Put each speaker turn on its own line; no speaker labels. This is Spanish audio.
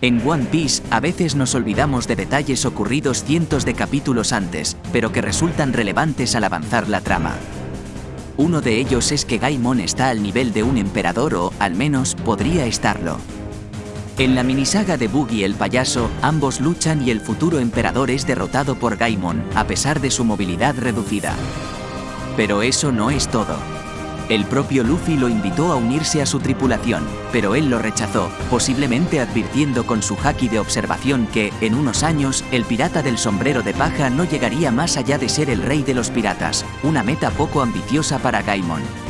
En One Piece, a veces nos olvidamos de detalles ocurridos cientos de capítulos antes, pero que resultan relevantes al avanzar la trama. Uno de ellos es que Gaimon está al nivel de un emperador o, al menos, podría estarlo. En la minisaga de Boogie el payaso, ambos luchan y el futuro emperador es derrotado por Gaimon, a pesar de su movilidad reducida. Pero eso no es todo. El propio Luffy lo invitó a unirse a su tripulación, pero él lo rechazó, posiblemente advirtiendo con su haki de observación que, en unos años, el pirata del sombrero de paja no llegaría más allá de ser el rey de los piratas, una meta poco ambiciosa para Gaimon.